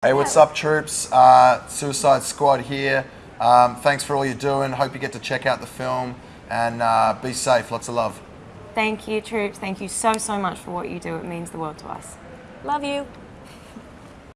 Hey, what's up, troops? Uh, Suicide Squad here. Um, thanks for all you're doing. Hope you get to check out the film and uh, be safe. Lots of love. Thank you, troops. Thank you so, so much for what you do. It means the world to us. Love you.